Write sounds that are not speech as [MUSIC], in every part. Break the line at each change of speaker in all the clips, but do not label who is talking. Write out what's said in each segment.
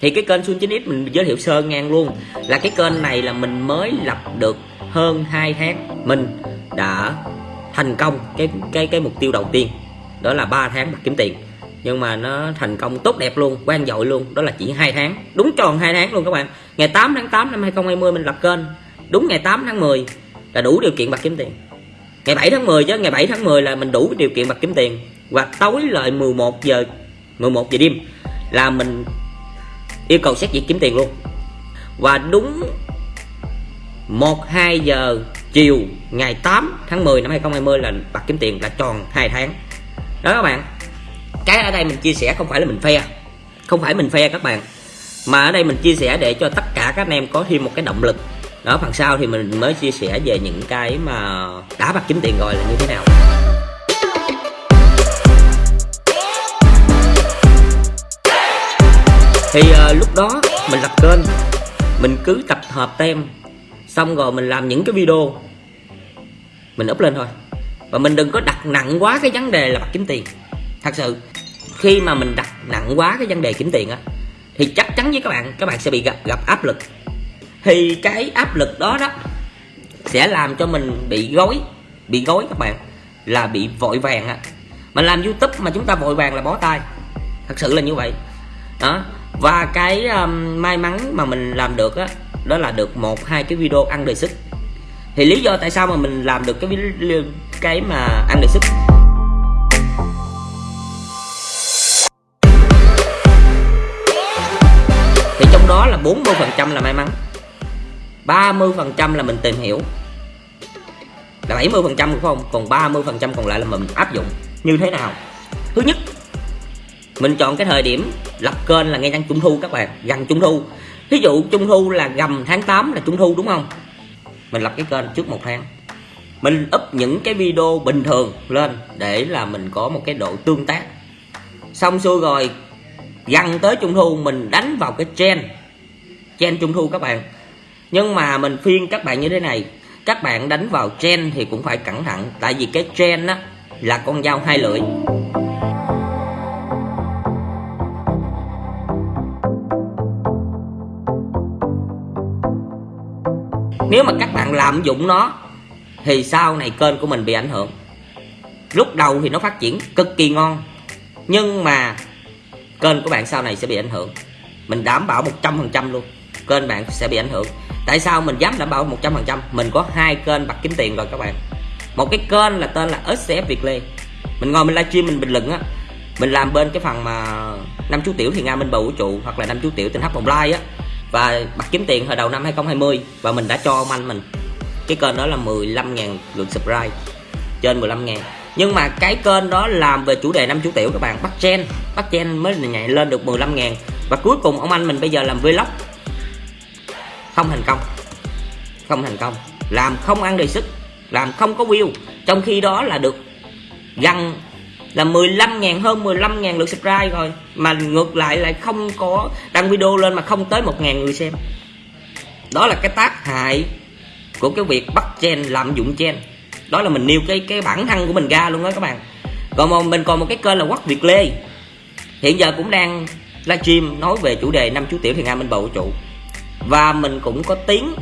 thì cái kênh Sun 9X mình giới thiệu sơ ngang luôn. Là cái kênh này là mình mới lập được hơn 2 tháng. Mình đã thành công cái cái cái mục tiêu đầu tiên. Đó là 3 tháng bạc kiếm tiền. Nhưng mà nó thành công tốt đẹp luôn quan dội luôn. Đó là chỉ hai tháng. Đúng tròn hai tháng luôn các bạn. Ngày 8 tháng 8 năm 2020 mình lập kênh. Đúng ngày 8 tháng 10 là đủ điều kiện bạc kiếm tiền. Ngày 7 tháng 10 chứ, ngày 7 tháng 10 là mình đủ điều kiện bạc kiếm tiền. Và tối lại 11 giờ 11 giờ đêm là mình yêu cầu xét duyệt kiếm tiền luôn. Và đúng 1 2 giờ chiều ngày 8 tháng 10 năm 2020 là bạc kiếm tiền là tròn 2 tháng. Đó các bạn, cái ở đây mình chia sẻ không phải là mình phe không phải mình phe các bạn, mà ở đây mình chia sẻ để cho tất cả các anh em có thêm một cái động lực. Đó, phần sau thì mình mới chia sẻ về những cái mà đã bạc kiếm tiền rồi là như thế nào. Thì uh, lúc đó mình lập kênh mình cứ tập hợp tem xong rồi mình làm những cái video. Mình up lên thôi. Và mình đừng có đặt nặng quá cái vấn đề là kiếm tiền. Thật sự khi mà mình đặt nặng quá cái vấn đề kiếm tiền á thì chắc chắn với các bạn các bạn sẽ bị gặp gặp áp lực. Thì cái áp lực đó đó sẽ làm cho mình bị gói bị gói các bạn là bị vội vàng á. Mà làm youtube mà chúng ta vội vàng là bó tay. Thật sự là như vậy. Đó và cái um, may mắn mà mình làm được á đó là được một hai cái video ăn đề sức. Thì lý do tại sao mà mình làm được cái cái mà ăn đề sức? Thì trong đó là 40 phần trăm là may mắn 30 phần trăm là mình tìm hiểu. Là 70 phần trăm không? Còn 30 phần trăm còn lại là mình áp dụng. Như thế nào? Thứ nhất mình chọn cái thời điểm lập kênh là ngay gần trung thu các bạn, gần trung thu. Ví dụ trung thu là gầm tháng 8 là trung thu, đúng không? Mình lập cái kênh trước một tháng. Mình up những cái video bình thường lên để là mình có một cái độ tương tác. Xong xuôi rồi, gần tới trung thu, mình đánh vào cái trend trend trung thu các bạn. Nhưng mà mình phiên các bạn như thế này, các bạn đánh vào trend thì cũng phải cẩn thận, tại vì cái trend á là con dao hai lưỡi. Nếu mà các bạn lạm dụng nó, thì sau này kênh của mình bị ảnh hưởng. Lúc đầu thì nó phát triển cực kỳ ngon, nhưng mà kênh của bạn sau này sẽ bị ảnh hưởng. Mình đảm bảo 100% luôn, kênh bạn sẽ bị ảnh hưởng. Tại sao mình dám đảm bảo 100% mình có hai kênh bạc kiếm tiền rồi các bạn. Một cái kênh là tên là SCF Việt Lê. Mình ngồi mình livestream mình bình luận á, mình làm bên cái phần mà năm chú tiểu thì nga minh bầu vũ trụ hoặc là năm chú tiểu tình hấp vòng like á và bắt kiếm tiền hồi đầu năm 2020 và mình đã cho ông anh mình. Cái kênh đó là 15.000 lượt subscribe, trên 15.000 nhưng mà cái kênh đó làm về chủ đề năm chú tiểu các bạn, bắt gen bắt gen mới nhảy lên được 15.000 và cuối cùng ông anh mình bây giờ làm vlog. Không thành công, không thành công. Làm không ăn đầy sức làm không có view. Trong khi đó là được gần là 15 ngàn, hơn 15 ngàn lượt subscribe rồi. Mà ngược lại lại không có đăng video lên mà không tới một ngàn người xem. Đó là cái tác hại của cái việc bắt chen lạm dụng chen đó là mình nêu cái cái bản thân của mình ra luôn đó các bạn. Còn một mình còn một cái kênh là quắc việt lê. Hiện giờ cũng đang livestream nói về chủ đề năm chú tiểu thì nga minh bầu vũ trụ. Và mình cũng có tiếng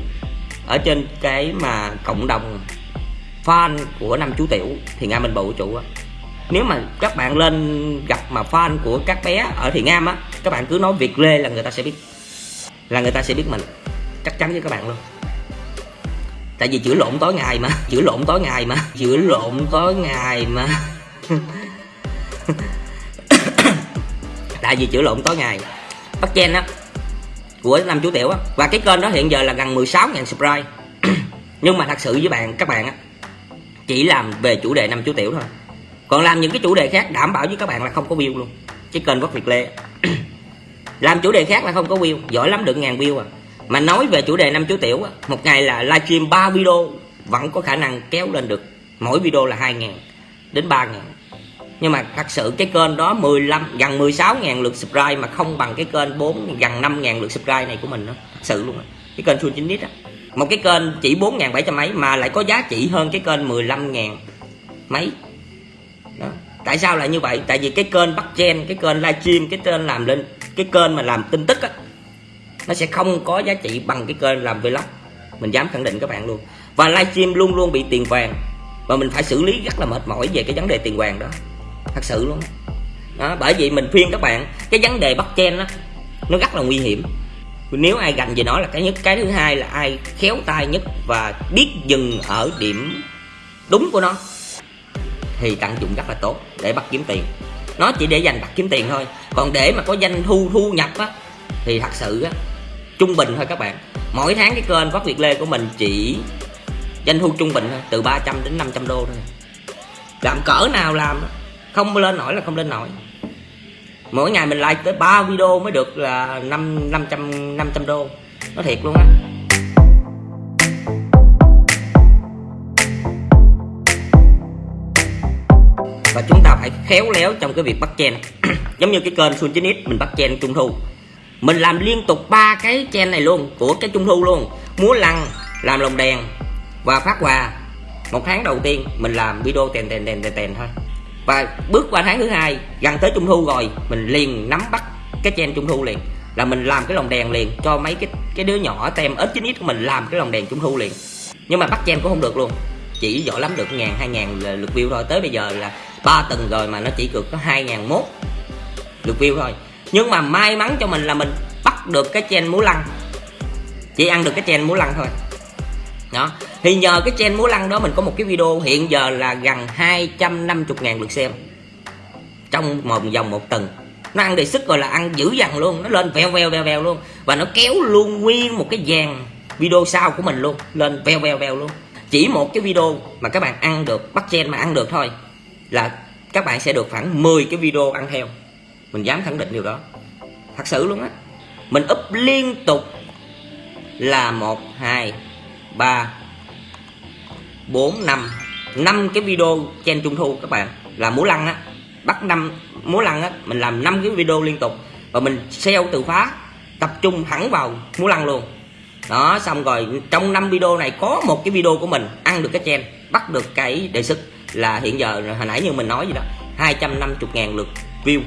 ở trên cái mà cộng đồng fan của năm chú tiểu thì nga minh bầu vũ trụ á nếu mà các bạn lên gặp mà fan của các bé ở thiện am á, các bạn cứ nói việt lê là người ta sẽ biết. Là người ta sẽ biết mình. Chắc chắn với các bạn luôn. Tại vì chữa lộn tối ngày mà, [LAUGHS] chữa lộn tối ngày mà, chữa lộn tối ngày mà. [COUGHS] Tại vì chữa lộn tối ngày. Bắt chen á, của năm chú tiểu á. Và cái kênh đó hiện giờ là gần 16.000 subscribe. [COUGHS] Nhưng mà thật sự với bạn, các bạn á, chỉ làm về chủ đề năm chú tiểu thôi còn làm những cái chủ đề khác, đảm bảo với các bạn là không có view luôn. Cái kênh quốc việt lê. [CLEARS THROAT] Làm chủ đề khác là không có view, giỏi lắm được ngàn view à. Mà nói về chủ đề năm chú tiểu á, một ngày là livestream 3 video, vẫn có khả năng kéo lên được, mỗi video là 2 ngàn đến 3 ngàn. Nhưng mà thật sự cái kênh đó 15 gần 16 ngàn lượt subscribe mà không bằng cái kênh 4 gần 5 ngàn lượt subscribe này của mình đó, thật sự luôn á. Cái kênh Sun Chính Nít á. Một cái kênh chỉ 4 ngàn 700 mấy mà lại có giá trị hơn cái kênh 15 ngàn mấy tại sao lại như vậy? Tại vì cái kênh bắt chen cái kênh livestream cái kênh làm lên, cái kênh mà làm tin tức á, nó sẽ không có giá trị bằng cái kênh làm vlog. Mình dám khẳng định các bạn luôn. Và livestream luôn luôn bị tiền vàng. Và mình phải xử lý rất là mệt mỏi về cái vấn đề tiền vàng đó. Thật sự luôn đó, bởi vì mình khuyên các bạn, cái vấn đề bắt chen đó nó rất là nguy hiểm. Nếu ai gành về nó là cái nhất, cái thứ hai là ai khéo tay nhất và biết dừng ở điểm đúng của nó thì tận dụng rất là tốt để bắt kiếm tiền. Nó chỉ để dành bắt kiếm tiền thôi. Còn để mà có doanh thu thu nhập á, thì thật sự á, trung bình thôi các bạn. Mỗi tháng cái kênh phát việt lê của mình chỉ doanh thu trung bình thôi, từ 300 đến 500 đô thôi. Làm cỡ nào làm không lên nổi là không lên nổi. Mỗi ngày mình like tới 3 video mới được là 5 500 500 đô. Nó thiệt luôn á. Khéo léo trong cái việc bắt chen [CLEARS THROAT] giống như cái kênh Sun 9 mình bắt chen trung thu. Mình làm liên tục ba cái chen này luôn, của cái trung thu luôn. Múa lăng, làm lồng đèn và phát quà. Một tháng đầu tiên, mình làm video tèn tèn tèn tèn tèn thôi. Và bước qua tháng thứ hai, gần tới trung thu rồi, mình liền nắm bắt cái chen trung thu liền. Là mình làm cái lồng đèn liền cho mấy cái cái đứa nhỏ tem ít chín ít của mình làm cái lồng đèn trung thu liền. Nhưng mà bắt chen cũng không được luôn. Chỉ giỏi lắm được ngàn, hai ngàn lượt view thôi. Tới bây giờ là ba tuần rồi mà nó chỉ được có hai ngàn view thôi. Nhưng mà may mắn cho mình là mình bắt được cái chen múa lăng. Chỉ ăn được cái chen múa lăng thôi. Đó. Thì nhờ cái chen múa lăng đó mình có một cái video hiện giờ là gần 250 ngàn lượt xem. Trong một vòng một tuần. Nó ăn đề sức rồi là ăn dữ dằn luôn. Nó lên veo veo veo veo luôn. Và nó kéo luôn nguyên một cái dàn video sau của mình luôn. Lên veo veo veo luôn. Chỉ một cái video mà các bạn ăn được, bắt chen mà ăn được thôi là các bạn sẽ được khoảng 10 cái video ăn theo. Mình dám khẳng định điều đó. Thật sự luôn á. Mình up liên tục là một, hai, ba, bốn, năm. Năm cái video trên trung thu các bạn. Là múa lăng á. Bắt năm múa lăng á, mình làm năm cái video liên tục. Và mình seo từ phá tập trung hẳn vào múa lăng luôn. Đó, xong rồi trong năm video này có một cái video của mình ăn được cái chen, bắt được cái đề xuất là hiện giờ hồi nãy như mình nói gì đó 250 ngàn lượt view.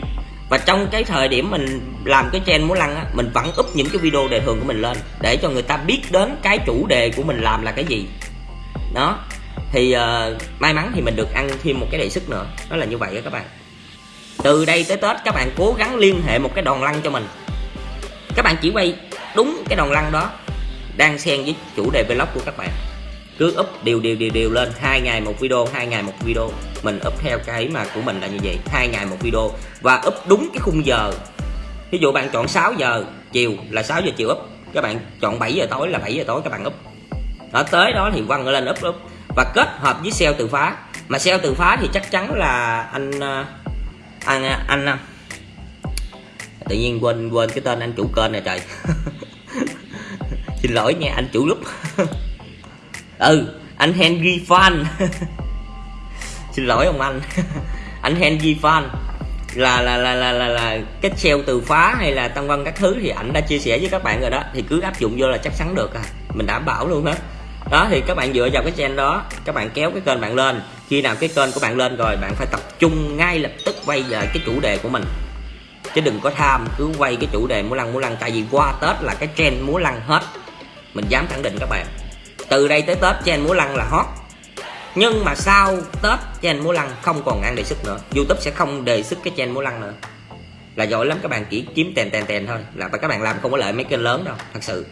Và trong cái thời điểm mình làm cái trend múa lăng á mình vẫn up những cái video đề thường của mình lên để cho người ta biết đến cái chủ đề của mình làm là cái gì. Đó. Thì uh, may mắn thì mình được ăn thêm một cái đề sức nữa đó là như vậy đó các bạn. Từ đây tới tết các bạn cố gắng liên hệ một cái đòn lăng cho mình. Các bạn chỉ quay đúng cái đòn lăng đó đang xen với chủ đề vlog của các bạn cứ up đều đều đều đều lên. Hai ngày một video hai ngày một video. Mình up theo cái mà của mình là như vậy. Hai ngày một video. Và up đúng cái khung giờ. Ví dụ bạn chọn 6 giờ chiều là 6 giờ chiều up. Các bạn chọn 7 giờ tối là 7 giờ tối các bạn up. Ở tới đó thì quăng lên up up. Và kết hợp với SEO từ phá. Mà SEO từ phá thì chắc chắn là anh à, anh à, anh, anh tự nhiên quên quên cái tên anh chủ kênh này trời. [LAUGHS] Xin lỗi nha anh chủ lúc [LAUGHS] ừ anh Henry Fan [LAUGHS] xin lỗi ông anh. [LAUGHS] Anh Henry Fan là là là là là, là cái treo từ phá hay là tăng văn các thứ thì ảnh đã chia sẻ với các bạn rồi đó. Thì cứ áp dụng vô là chắc chắn được à. Mình đảm bảo luôn hết đó thì các bạn dựa vào cái trend đó các bạn kéo cái kênh bạn lên. Khi nào cái kênh của bạn lên rồi bạn phải tập trung ngay lập tức quay về cái chủ đề của mình. Chứ đừng có tham cứ quay cái chủ đề múa lăng múa lăng. Tại vì qua tết là cái trend múa lăng hết. Mình dám khẳng định các bạn từ đây tới tết chen múa lăng là hot. Nhưng mà sau tết chen múa lăng không còn ăn đề xuất nữa. Youtube sẽ không đề xuất cái chen múa lăng nữa. Là giỏi lắm các bạn, chỉ kiếm tèn tèn tèn thôi. Là các bạn làm không có lợi mấy kênh lớn đâu, thật sự.